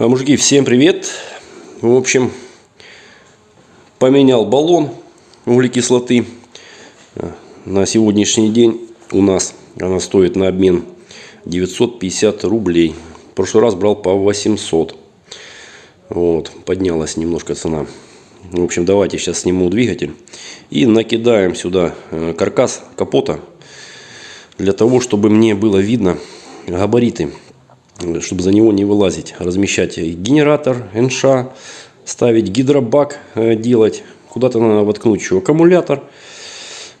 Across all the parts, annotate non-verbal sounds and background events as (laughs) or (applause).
А, мужики, всем привет! В общем, поменял баллон углекислоты. А, На сегодняшний день у нас она стоит на обмен 950 рублей. В прошлый раз брал по 800. Вот, поднялась немножко цена. В общем, давайте сейчас сниму двигатель и накидаем сюда э, каркас капота для того, чтобы мне было видно габариты чтобы за него не вылазить. Размещать генератор, НШ, ставить гидробак, э, делать. Куда-то надо воткнуть еще аккумулятор.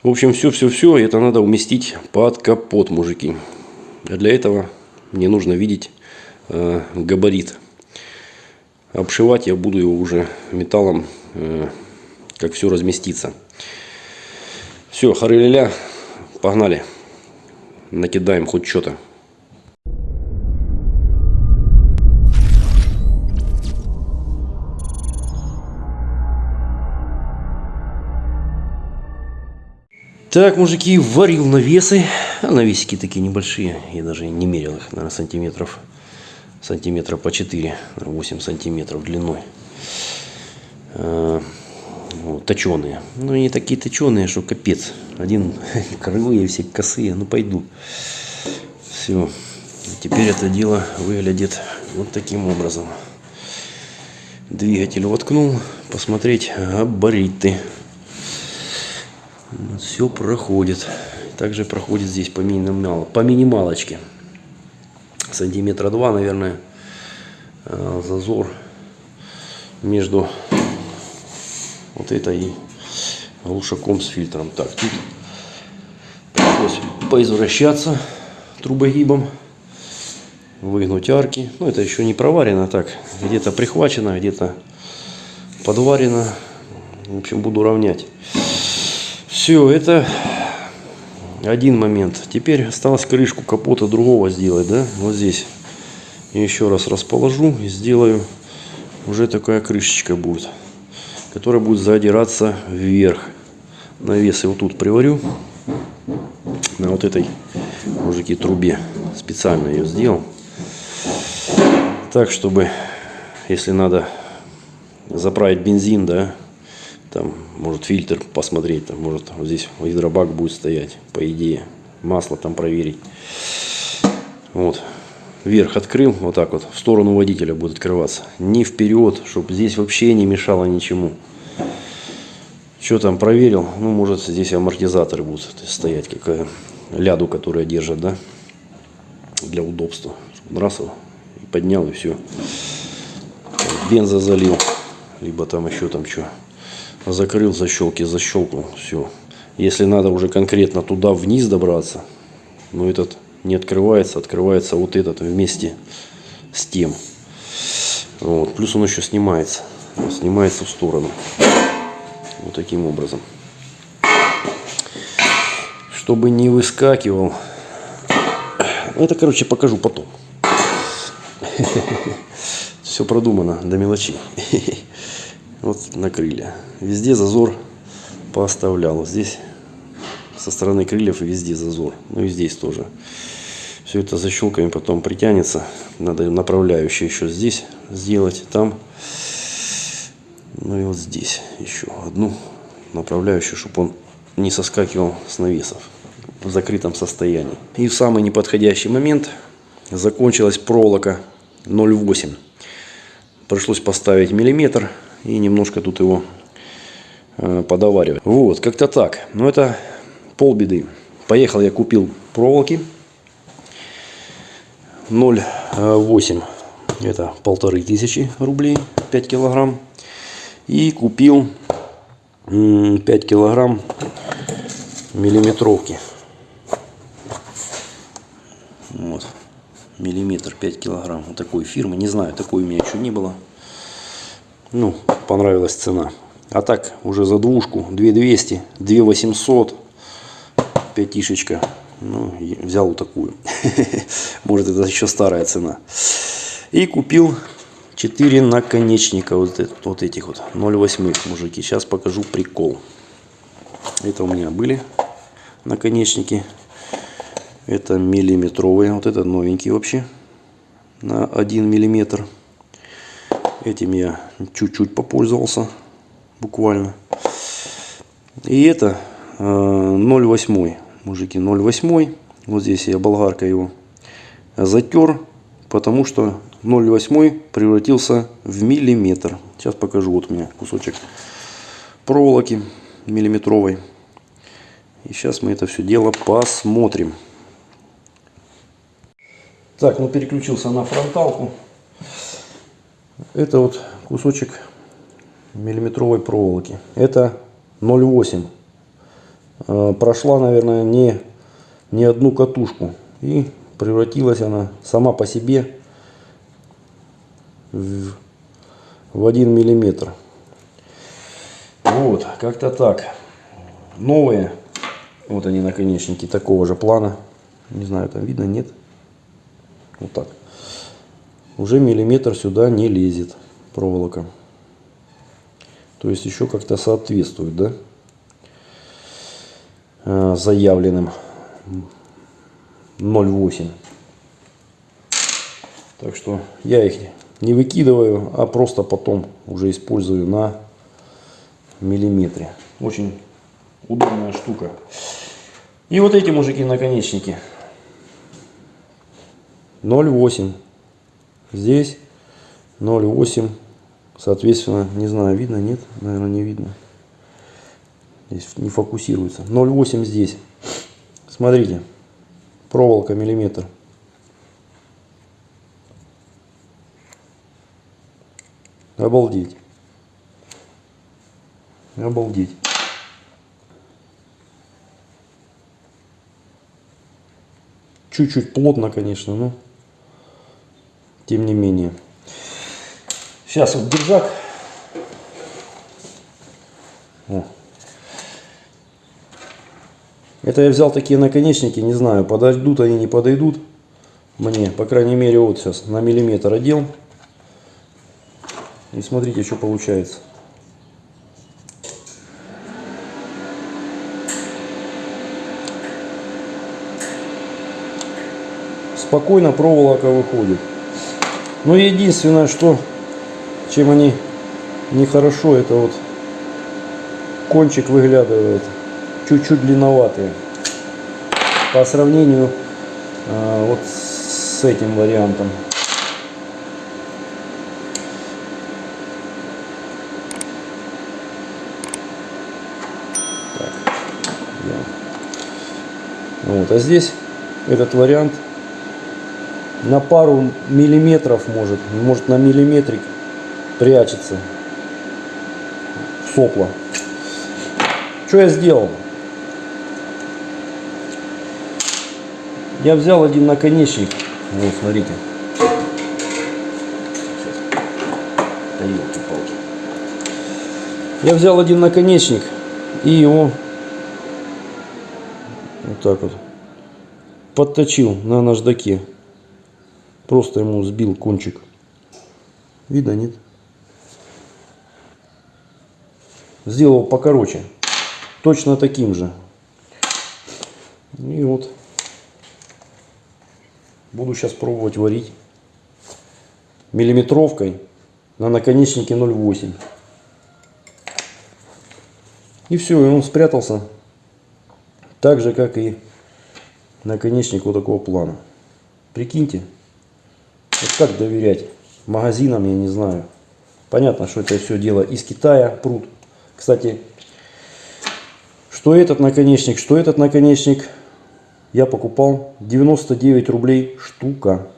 В общем, все-все-все это надо уместить под капот, мужики. А для этого мне нужно видеть э, габарит. Обшивать я буду его уже металлом, э, как все разместится. Все, хары погнали. Накидаем хоть что-то. Так, мужики, варил навесы. А навесики такие небольшие. Я даже не мерил их, наверное, сантиметров. Сантиметра по 4, 8 сантиметров длиной. А, вот, точеные. Ну, они такие точеные, что капец. Один (laughs) кривые, все косые. Ну, пойду. Все. Теперь это дело выглядит вот таким образом. Двигатель воткнул. Посмотреть габариты все проходит. Также проходит здесь по, минимал, по минималочке. Сантиметра два, наверное, э, зазор между вот этой глушаком с фильтром. Так, тут пришлось поизвращаться трубогибом, выгнуть арки. Ну, это еще не проварено так. Где-то прихвачено, где-то подварено. В общем, буду равнять. Все, это один момент. Теперь осталось крышку капота другого сделать, да? Вот здесь. еще раз расположу и сделаю. Уже такая крышечка будет. Которая будет задираться вверх. Навес вот тут приварю. На вот этой, мужики, трубе. Специально ее сделал. Так, чтобы, если надо заправить бензин, да, там, может, фильтр посмотреть, там, может, вот здесь гидробак будет стоять, по идее. Масло там проверить. Вот. Вверх открыл, вот так вот, в сторону водителя будет открываться. Не вперед, чтобы здесь вообще не мешало ничему. Что там проверил? Ну, может, здесь амортизаторы будут стоять, какая ляду, которая держит, да, для удобства. Раз, поднял, и все. Бенза залил, либо там еще там что закрыл защелки, защелкнул, все. Если надо уже конкретно туда вниз добраться, но этот не открывается, открывается вот этот вместе с тем. Вот. Плюс он еще снимается, снимается в сторону. Вот таким образом. Чтобы не выскакивал. Это, короче, покажу потом. (laughs) Все продумано до мелочей. (laughs) Вот на крылья. Везде зазор поставлял. Здесь со стороны крыльев везде зазор. Ну и здесь тоже. Все это защелками потом притянется. Надо направляющие еще здесь сделать. Там. Ну и вот здесь еще одну направляющую, чтобы он не соскакивал с навесов в закрытом состоянии. И в самый неподходящий момент закончилась проволока 0,8. Пришлось поставить миллиметр и немножко тут его э, подоваривать. Вот, как-то так. Но это полбеды. Поехал я купил проволоки 0,8 это полторы тысячи рублей 5 килограмм и купил 5 килограмм миллиметровки вот миллиметр 5 килограмм вот такой фирмы не знаю такой у меня еще не было ну, понравилась цена. А так, уже за двушку 2200, 2800, пятишечка. Ну, взял вот такую. (laughs) Может, это еще старая цена. И купил 4 наконечника вот, вот этих вот 0,8 мужики. Сейчас покажу прикол. Это у меня были наконечники. Это миллиметровые. Вот это новенький вообще. На 1 миллиметр. Этим я чуть-чуть попользовался. Буквально. И это э, 0,8. Мужики, 0,8. Вот здесь я болгаркой его затер. Потому что 0,8 превратился в миллиметр. Сейчас покажу. Вот у меня кусочек проволоки миллиметровой. И сейчас мы это все дело посмотрим. Так, ну переключился на фронталку. Это вот кусочек миллиметровой проволоки. Это 0,8. Э, прошла, наверное, не, не одну катушку. И превратилась она сама по себе в, в 1 миллиметр. Вот, как-то так. Новые, вот они наконечники такого же плана. Не знаю, там видно, нет. Вот так. Уже миллиметр сюда не лезет проволока. То есть еще как-то соответствует, да? Э, заявленным 0,8. Так что я их не выкидываю, а просто потом уже использую на миллиметре. Очень удобная штука. И вот эти мужики наконечники 0,8. Здесь 0,8. Соответственно, не знаю, видно, нет, наверное, не видно. Здесь не фокусируется. 0,8 здесь. Смотрите, проволока миллиметр. Обалдеть. Обалдеть. Чуть-чуть плотно, конечно, но тем не менее. Сейчас вот держак. О. Это я взял такие наконечники, не знаю, подойдут они, не подойдут мне. По крайней мере, вот сейчас на миллиметр одел. И смотрите, что получается. Спокойно проволока выходит. Но единственное, что чем они нехорошо, это вот кончик выглядывает чуть-чуть длинноватые по сравнению а, вот с этим вариантом. Вот, а здесь этот вариант на пару миллиметров может, может на миллиметрик прячется сопло. Что я сделал? Я взял один наконечник. Вот, смотрите. Я взял один наконечник и его вот так вот подточил на наждаке. Просто ему сбил кончик. Видно, нет? Сделал покороче. Точно таким же. И вот. Буду сейчас пробовать варить миллиметровкой на наконечнике 0,8. И все, и он спрятался так же, как и наконечник вот такого плана. Прикиньте. Вот как доверять магазинам, я не знаю. Понятно, что это все дело из Китая, пруд. Кстати, что этот наконечник, что этот наконечник я покупал 99 рублей штука.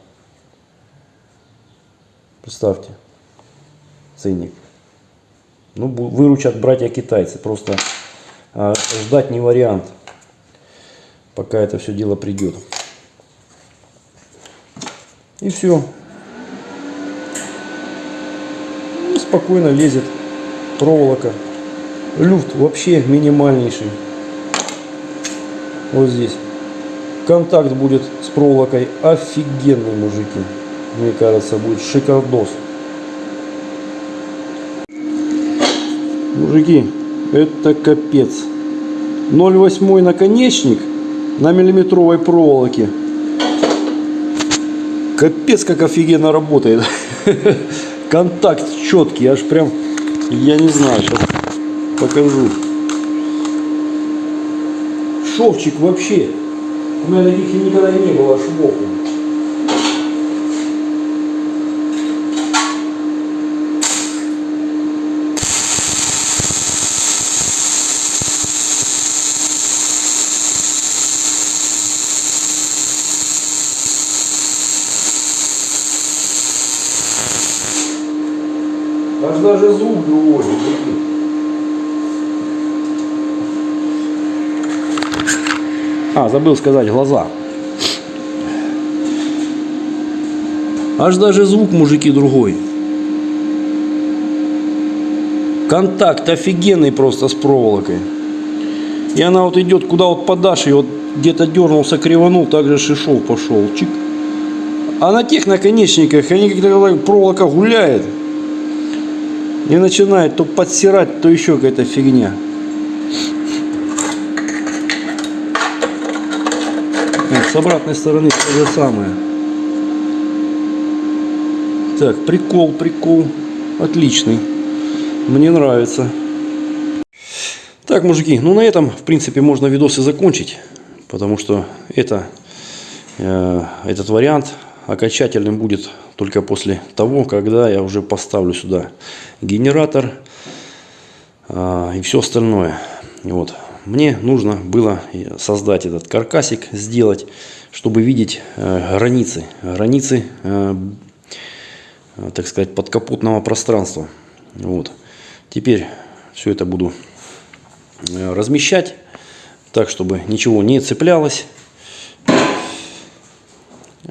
Представьте, ценник. Ну, выручат братья китайцы. Просто а, ждать не вариант, пока это все дело придет. И все. И спокойно лезет проволока. Люфт вообще минимальнейший. Вот здесь. Контакт будет с проволокой офигенный, мужики. Мне кажется, будет шикардос. Мужики, это капец. 0,8 наконечник на миллиметровой проволоке. Капец, как офигенно работает. (laughs) контакт четкий, аж прям, я не знаю, сейчас покажу. Шовчик вообще. У меня таких никогда не было швов. Аж даже звук другой. А, забыл сказать, глаза. Аж даже звук, мужики, другой. Контакт офигенный просто с проволокой. И она вот идет, куда вот подашь, и вот где-то дернулся, криванул, также шишов пошел. Чик. А на тех наконечниках, они когда проволока гуляет, и начинает то подсирать, то еще какая-то фигня. С обратной стороны то же самое. Так, прикол, прикол. Отличный. Мне нравится. Так, мужики, ну на этом, в принципе, можно видосы закончить. Потому что это, э, этот вариант окончательным будет только после того, когда я уже поставлю сюда генератор э, и все остальное. Вот. Мне нужно было создать этот каркасик, сделать, чтобы видеть э, границы, границы, э, так сказать, подкапотного пространства. Вот. Теперь все это буду э, размещать так, чтобы ничего не цеплялось.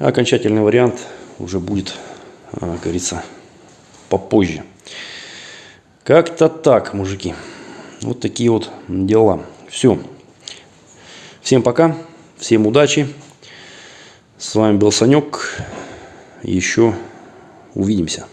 Окончательный вариант уже будет, как говорится, попозже. Как-то так, мужики. Вот такие вот дела. Все. Всем пока. Всем удачи. С вами был Санек. Еще увидимся.